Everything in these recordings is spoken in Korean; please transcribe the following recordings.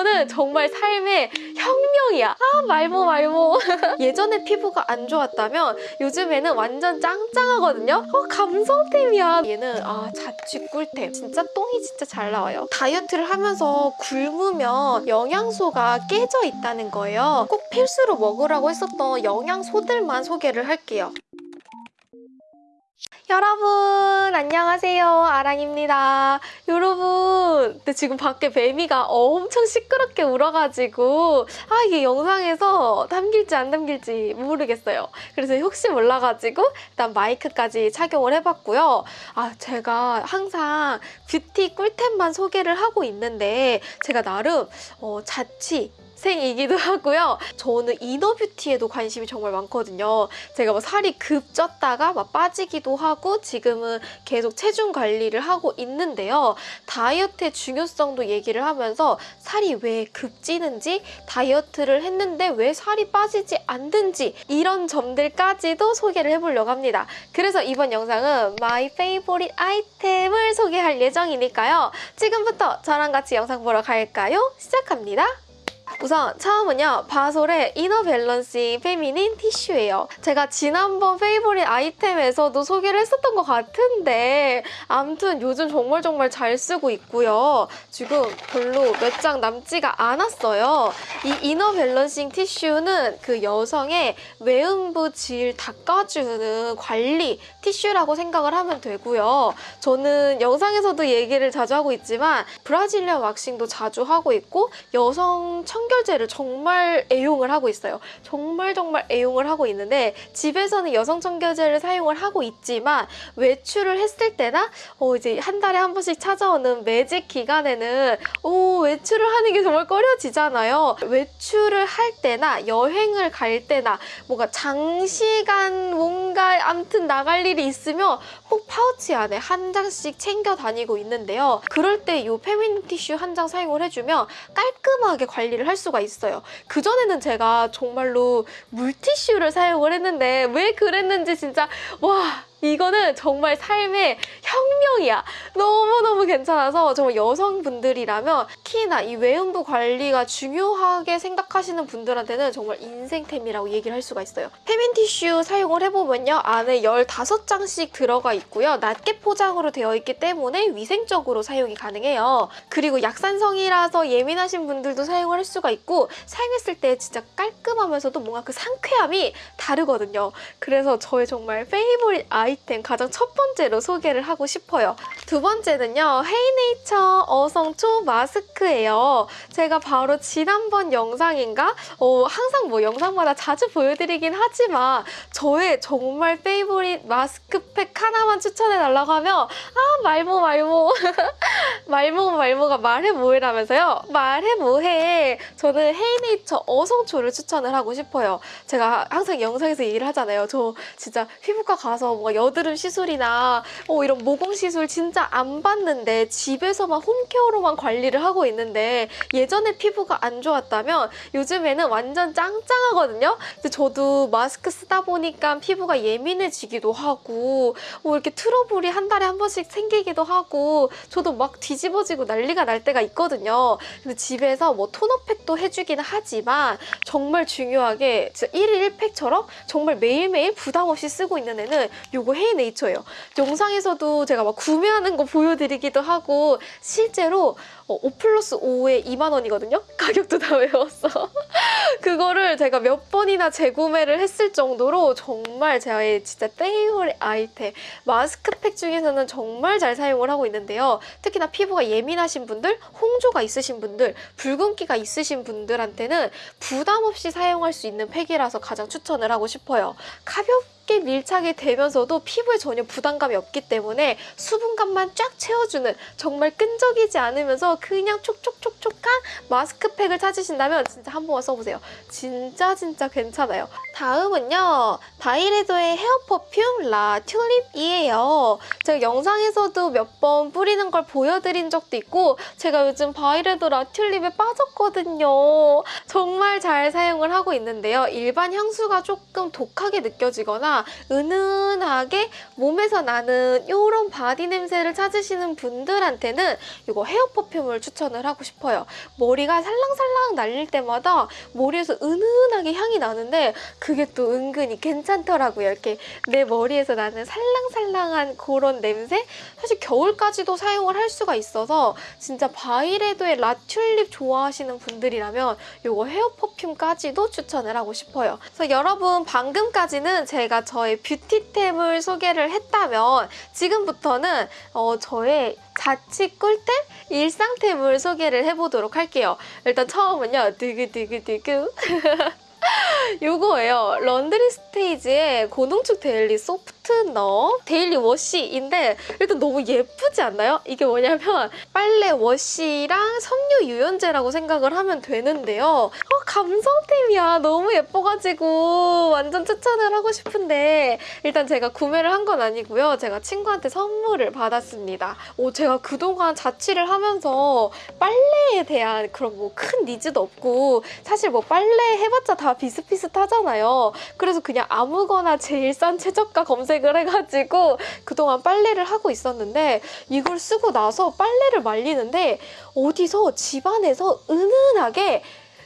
이거는 정말 삶의 혁명이야. 아 말모 말모. 예전에 피부가 안 좋았다면 요즘에는 완전 짱짱하거든요. 어 감성템이야. 얘는 아 자취 꿀템. 진짜 똥이 진짜 잘 나와요. 다이어트를 하면서 굶으면 영양소가 깨져 있다는 거예요. 꼭 필수로 먹으라고 했었던 영양소들만 소개를 할게요. 여러분 안녕하세요. 아랑입니다. 여러분 근데 지금 밖에 매미가 엄청 시끄럽게 울어가지고 아 이게 영상에서 담길지 안 담길지 모르겠어요. 그래서 혹시 몰라가지고 일단 마이크까지 착용을 해봤고요. 아 제가 항상 뷰티 꿀템만 소개를 하고 있는데 제가 나름 어, 자취생이기도 하고요. 저는 inner beauty에도 관심이 정말 많거든요. 제가 뭐 살이 급 쪘다가 막 빠지기도 하고 지금은 계속 체중 관리를 하고 있는데요. 다이어트의 중요성도 얘기를 하면서 살이 왜 급 찌는지 다이어트를 했는데 왜 살이 빠지지 않는지 이런 점들까지도 소개를 해보려고 합니다. 그래서 이번 영상은 my favorite 아이템을 소개할 예정이니까요. 지금부터 저랑 같이 영상 보러 갈까요? 시작합니다. 우선 처음은요. VASOL의 inner balancing feminine 티슈예요. 제가 지난번 favorite 아이템에서도 소개를 했었던 것 같은데 아무튼 요즘 정말 정말 잘 쓰고 있고요. 지금 별로 몇 장 남지가 않았어요. 이 이너 밸런싱 티슈는 그 여성의 외음부 질 닦아주는 관리 티슈라고 생각을 하면 되고요. 저는 영상에서도 얘기를 자주 하고 있지만 브라질리안 왁싱도 자주 하고 있고 여성 청 결제를 정말 애용을 하고 있어요. 정말 정말 애용을 하고 있는데 집에서는 여성 청결제를 사용을 하고 있지만 외출을 했을 때나 어 이제 한 달에 한 번씩 찾아오는 매직 기간에는 오 외출을 하는 게 정말 꺼려지잖아요. 외출을 할 때나 여행을 갈 때나 뭔가 장시간 뭔가 암튼 나갈 일이 있으면 꼭 파우치 안에 한 장씩 챙겨 다니고 있는데요. 그럴 때 이 페미닌 티슈 한 장 사용을 해주면 깔끔하게 관리를 할 수가 있어요. 그전에는 제가 정말로 물티슈를 사용을 했는데 왜 그랬는지 진짜 와 이거는 정말 삶의 혁명이야. 너무너무 괜찮아서 정말 여성분들이라면 특히나 이 외음부 관리가 중요하게 생각하시는 분들한테는 정말 인생템이라고 얘기를 할 수가 있어요. 페민 티슈 사용을 해보면요. 안에 15장씩 들어가 있고요. 낱개 포장으로 되어 있기 때문에 위생적으로 사용이 가능해요. 그리고 약산성이라서 예민하신 분들도 사용을 할 수가 있고 사용했을 때 진짜 깔끔하면서도 뭔가 그 상쾌함이 다르거든요. 그래서 저의 정말 favorite 아이 아이템 가장 첫 번째로 소개를 하고 싶어요. 두 번째는요. 헤이네이처 어성초 마스크예요. 제가 바로 지난번 영상인가? 어, 항상 뭐 영상마다 자주 보여드리긴 하지만 저의 정말 favorite 마스크팩 하나만 추천해달라고 하면 아 말모 말모 말모 말모가 말해 뭐해라면서요? 말해 뭐해 저는 헤이네이처 어성초를 추천을 하고 싶어요. 제가 항상 영상에서 얘기를 하잖아요. 저 진짜 피부과 가서 뭔가 여드름 시술이나 어, 이런 모공 시술 진짜 안 받는데 집에서만 홈케어로만 관리를 하고 있는데 예전에 피부가 안 좋았다면 요즘에는 완전 짱짱하거든요. 근데 저도 마스크 쓰다 보니까 피부가 예민해지기도 하고 뭐 이렇게 트러블이 한 달에 한 번씩 생기기도 하고 저도 막 뒤집어지고 난리가 날 때가 있거든요. 근데 집에서 뭐 토너팩도 해주기는 하지만 정말 중요하게 진짜 1일 1팩처럼 정말 매일매일 부담 없이 쓰고 있는 애는 요거 헤이네이처예요. 영상에서도 제가 막 구매하는 거 보여드리기도 하고 실제로 5 어, 플러스 5에 2만 원이거든요? 가격도 다 외웠어. 그거를 제가 몇 번이나 재구매를 했을 정도로 정말 제 진짜 페이버릿 아이템 마스크팩 중에서는 정말 잘 사용을 하고 있는데요. 특히나 피부가 예민하신 분들, 홍조가 있으신 분들, 붉은기가 있으신 분들한테는 부담 없이 사용할 수 있는 팩이라서 가장 추천을 하고 싶어요. 가볍게 밀착이 되면서도 피부에 전혀 부담감이 없기 때문에 수분감만 쫙 채워주는 정말 끈적이지 않으면서 그냥 촉촉촉촉한 마스크팩을 찾으신다면 진짜 한 번만 써보세요. 진짜 진짜 괜찮아요. 다음은요. 바이레도의 헤어 퍼퓸 라 튤립이에요. 제가 영상에서도 몇 번 뿌리는 걸 보여드린 적도 있고 제가 요즘 바이레도 라 튤립에 빠졌거든요. 정말 잘 사용을 하고 있는데요. 일반 향수가 조금 독하게 느껴지거나 은은하게 몸에서 나는 이런 body 냄새를 찾으시는 분들한테는 이거 헤어 퍼퓸을 추천을 하고 싶어요. 머리가 살랑살랑 날릴 때마다 머리에서 은은하게 향이 나는데 그게 또 은근히 괜찮더라고요. 이렇게 내 머리에서 나는 살랑살랑한 그런 냄새? 사실 겨울까지도 사용을 할 수가 있어서 진짜 Byredo의 La Tulipe 좋아하시는 분들이라면 이거 hair perfume까지도 추천을 하고 싶어요. 그래서 여러분 방금까지는 제가 저의 beauty템을 소개를 했다면 지금부터는 어, 저의 자취 꿀템 일상템을 소개를 해보도록 할게요. 일단 처음은요. 두구두구두구 요거예요. Laundry Stage의 고농축 daily softener daily wash인데 일단 너무 예쁘지 않나요? 이게 뭐냐면 빨래 wash랑 섬유 유연제라고 생각을 하면 되는데요. 어, 감성템이야. 너무 예뻐가지고 완전 추천을 하고 싶은데 일단 제가 구매를 한 건 아니고요. 제가 친구한테 선물을 받았습니다. 오, 제가 그동안 자취를 하면서 빨래에 대한 그런 뭐 큰 needs도 없고 사실 뭐 빨래 해봤자 다 비슷비슷하잖아요. 그래서 그냥 아무거나 제일 싼 최저가 검색을 해가지고 그동안 빨래를 하고 있었는데 이걸 쓰고 나서 빨래를 말리는데 어디서 집안에서 은은하게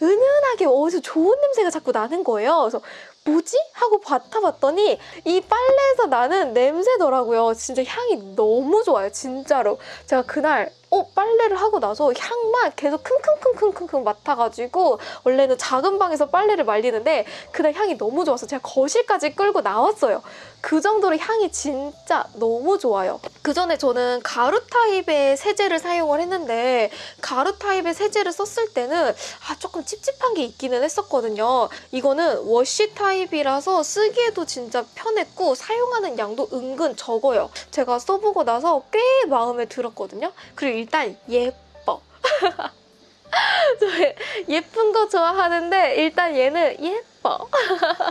은은하게 어디서 좋은 냄새가 자꾸 나는 거예요. 그래서 뭐지? 하고 맡아봤더니 이 빨래에서 나는 냄새더라고요. 진짜 향이 너무 좋아요. 진짜로. 제가 그날 어 빨래를 하고 나서 향만 계속 킁킁킁킁킁 맡아가지고 원래는 작은 방에서 빨래를 말리는데 그날 향이 너무 좋아서 제가 거실까지 끌고 나왔어요. 그 정도로 향이 진짜 너무 좋아요. 그 전에 저는 가루 타입의 세제를 사용을 했는데 가루 타입의 세제를 썼을 때는 아 조금 찝찝한 게 있기는 했었거든요. 이거는 워시 타입이라서 쓰기에도 진짜 편했고 사용하는 양도 은근 적어요. 제가 써보고 나서 꽤 마음에 들었거든요. 그리고 일단 예뻐. 저 예쁜 거 좋아하는데 일단 얘는 예뻐.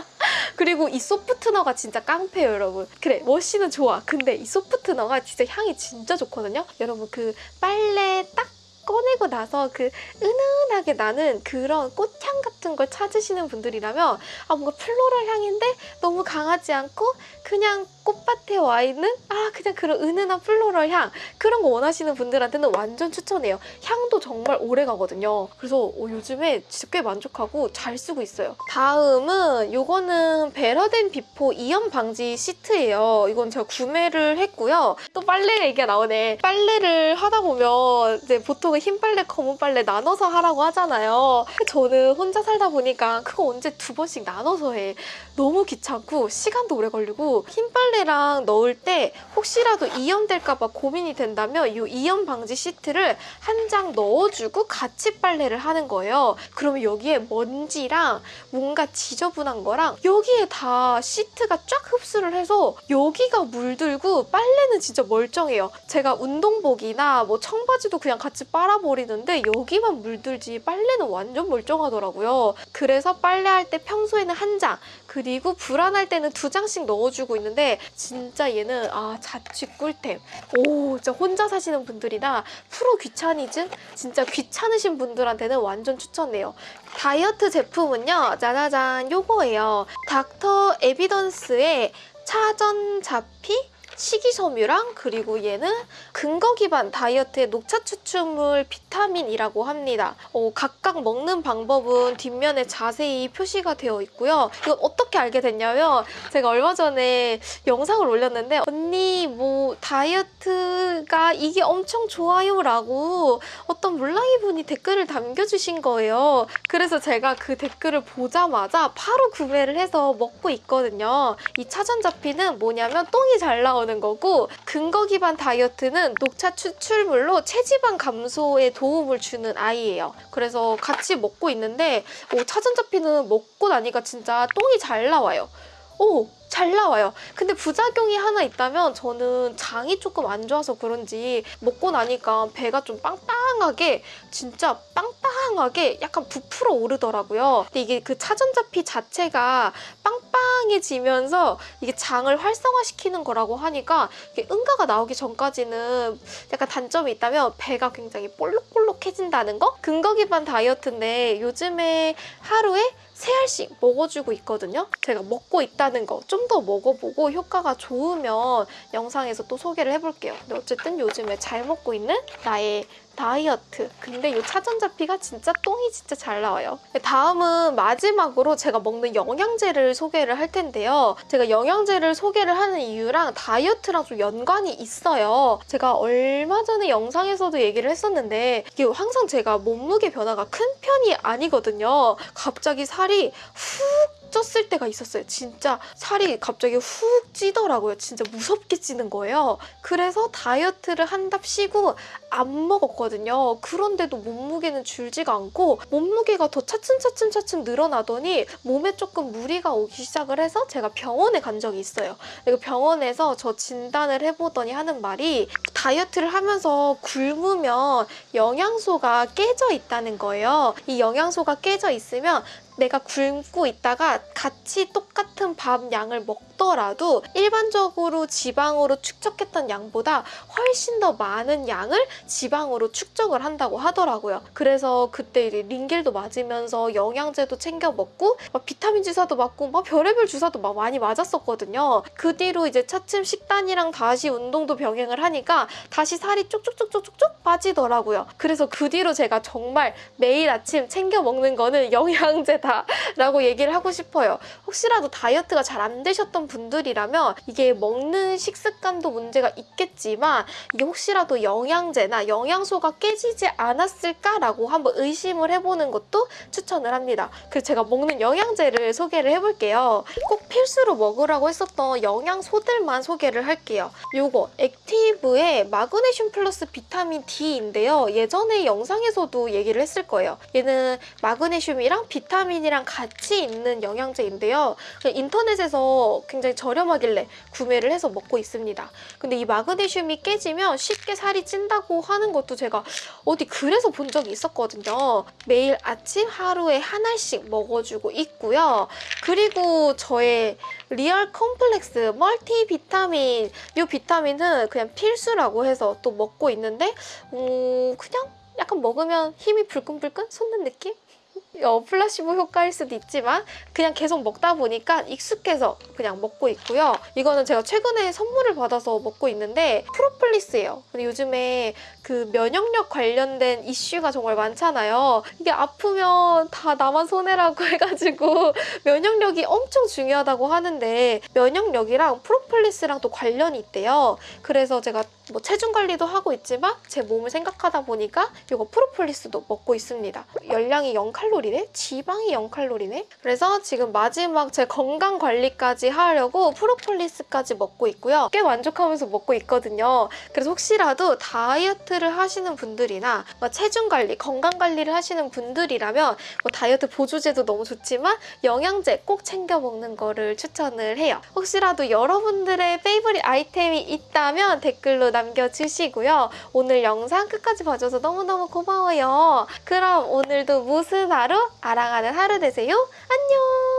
그리고 이 소프트너가 진짜 깡패예요, 여러분. 그래, 워시는 좋아. 근데 이 소프트너가 진짜 향이 진짜 좋거든요. 여러분 그 빨래 딱 꺼내고 나서 그 은은하게 나는 그런 꽃향 같은 걸 찾으시는 분들이라면 아 뭔가 floral 향인데 너무 강하지 않고 그냥 꽃밭에 와 있는 아 그냥 그런 은은한 floral 향 그런 거 원하시는 분들한테는 완전 추천해요. 향도 정말 오래 가거든요. 그래서 어, 요즘에 진짜 꽤 만족하고 잘 쓰고 있어요. 다음은 이거는 Better Than Before 이염 방지 시트예요. 이건 제가 구매를 했고요. 또 빨래 얘기가 나오네. 빨래를 하다 보면 이제 보통은 흰 빨래, 검은 빨래 나눠서 하라고 하잖아요. 저는 혼자 살다 보니까 그거 언제 두 번씩 나눠서 해. 너무 귀찮고 시간도 오래 걸리고 흰 빨래 랑 넣을 때 혹시라도 이염될까 봐 고민이 된다면 이 이염 방지 시트를 한 장 넣어주고 같이 빨래를 하는 거예요. 그러면 여기에 먼지랑 뭔가 지저분한 거랑 여기에 다 시트가 쫙 흡수를 해서 여기가 물들고 빨래는 진짜 멀쩡해요. 제가 운동복이나 뭐 청바지도 그냥 같이 빨아버리는데 여기만 물들지 빨래는 완전 멀쩡하더라고요. 그래서 빨래할 때 평소에는 한 장, 그리고 불안할 때는 두 장씩 넣어주고 있는데 진짜 얘는 아 자취 꿀템. 오 진짜 혼자 사시는 분들이나 프로 귀차니즘 진짜 귀찮으신 분들한테는 완전 추천해요. 다이어트 제품은요 짜자잔 요거예요. 닥터 에비던스의 차전자피 식이섬유랑 그리고 얘는 근거 기반 다이어트의 녹차 추출물 비타민이라고 합니다. 어, 각각 먹는 방법은 뒷면에 자세히 표시가 되어 있고요. 이거 어떻게 알게 됐냐면 제가 얼마 전에 영상을 올렸는데 언니 뭐 다이어트가 이게 엄청 좋아요 라고 어떤 물랑이 분이 댓글을 남겨주신 거예요. 그래서 제가 그 댓글을 보자마자 바로 구매를 해서 먹고 있거든요. 이 차전자피는 뭐냐면 똥이 잘 나오는 나오는 거고 근거 기반 다이어트는 녹차 추출물로 체지방 감소에 도움을 주는 아이예요. 그래서 같이 먹고 있는데 오, 차전자피는 먹고 나니까 진짜 똥이 잘 나와요. 오! 잘 나와요. 근데 부작용이 하나 있다면 저는 장이 조금 안 좋아서 그런지 먹고 나니까 배가 좀 빵빵하게 진짜 빵빵하게 약간 부풀어 오르더라고요. 근데 이게 그 차전자피 자체가 빵빵 해지면서 이게 장을 활성화시키는 거라고 하니까 응가가 나오기 전까지는 약간 단점이 있다면 배가 굉장히 볼록볼록해진다는 거? 근거 기반 다이어트인데 요즘에 하루에 세 알씩 먹어주고 있거든요. 제가 먹고 있다는 거 좀 더 먹어보고 효과가 좋으면 영상에서 또 소개를 해볼게요. 근데 어쨌든 요즘에 잘 먹고 있는 나의 다이어트. 근데 이 차전자피가 진짜 똥이 진짜 잘 나와요. 다음은 마지막으로 제가 먹는 영양제를 소개를 할 텐데요. 제가 영양제를 소개를 하는 이유랑 다이어트랑 좀 연관이 있어요. 제가 얼마 전에 영상에서도 얘기를 했었는데 이게 항상 제가 몸무게 변화가 큰 편이 아니거든요. 갑자기 살이 훅 쪘을 때가 있었어요. 진짜 살이 갑자기 훅 찌더라고요. 진짜 무섭게 찌는 거예요. 그래서 다이어트를 한답시고 안 먹었거든요. 그런데도 몸무게는 줄지가 않고 몸무게가 더 차츰차츰 차츰 늘어나더니 몸에 조금 무리가 오기 시작을 해서 제가 병원에 간 적이 있어요. 그리고 병원에서 저 진단을 해보더니 하는 말이 다이어트를 하면서 굶으면 영양소가 깨져 있다는 거예요. 이 영양소가 깨져 있으면 내가 굶고 있다가 같이 똑같은 밥 양을 먹더라도 일반적으로 지방으로 축적했던 양보다 훨씬 더 많은 양을 지방으로 축적을 한다고 하더라고요. 그래서 그때 이제 링겔도 맞으면서 영양제도 챙겨 먹고 막 비타민 주사도 맞고 막 별의별 주사도 막 많이 맞았었거든요. 그 뒤로 이제 차츰 식단이랑 다시 운동도 병행을 하니까 다시 살이 쭉쭉쭉쭉쭉 빠지더라고요. 그래서 그 뒤로 제가 정말 매일 아침 챙겨 먹는 거는 영양제 다. 라고 얘기를 하고 싶어요. 혹시라도 다이어트가 잘 안 되셨던 분들이라면 이게 먹는 식습관도 문제가 있겠지만 이게 혹시라도 영양제나 영양소가 깨지지 않았을까라고 한번 의심을 해보는 것도 추천을 합니다. 그래서 제가 먹는 영양제를 소개를 해볼게요. 꼭 필수로 먹으라고 했었던 영양소들만 소개를 할게요. 요거 액티브의 마그네슘 플러스 비타민 D인데요. 예전에 영상에서도 얘기를 했을 거예요. 얘는 마그네슘이랑 비타민 이랑 같이 있는 영양제인데요. 인터넷에서 굉장히 저렴하길래 구매를 해서 먹고 있습니다. 근데 이 마그네슘이 깨지면 쉽게 살이 찐다고 하는 것도 제가 어디 글에서 본 적이 있었거든요. 매일 아침 하루에 한 알씩 먹어주고 있고요. 그리고 저의 Real Complex multi 비타민 이 비타민은 그냥 필수라고 해서 또 먹고 있는데 음, 그냥 약간 먹으면 힘이 불끈불끈 솟는 느낌? 어, 플라시보 효과일 수도 있지만 그냥 계속 먹다 보니까 익숙해서 그냥 먹고 있고요. 이거는 제가 최근에 선물을 받아서 먹고 있는데 프로폴리스예요. 근데 요즘에 그 면역력 관련된 이슈가 정말 많잖아요. 이게 아프면 다 나만 손해라고 해가지고 면역력이 엄청 중요하다고 하는데 면역력이랑 프로폴리스랑 또 관련이 있대요. 그래서 제가 뭐 체중 관리도 하고 있지만 제 몸을 생각하다 보니까 이거 프로폴리스도 먹고 있습니다. 열량이 0칼로리네? 지방이 0칼로리네? 그래서 지금 마지막 제 건강 관리까지 하려고 프로폴리스까지 먹고 있고요. 꽤 만족하면서 먹고 있거든요. 그래서 혹시라도 다이어트를 하시는 분들이나 뭐 체중 관리, 건강 관리를 하시는 분들이라면 뭐 다이어트 보조제도 너무 좋지만 영양제 꼭 챙겨 먹는 거를 추천을 해요. 혹시라도 여러분들의 페이보릿 아이템이 있다면 댓글로 남겨주시고요. 오늘 영상 끝까지 봐줘서 너무너무 고마워요. 그럼 오늘도 무슨 하루? 아랑하는 하루 되세요. 안녕!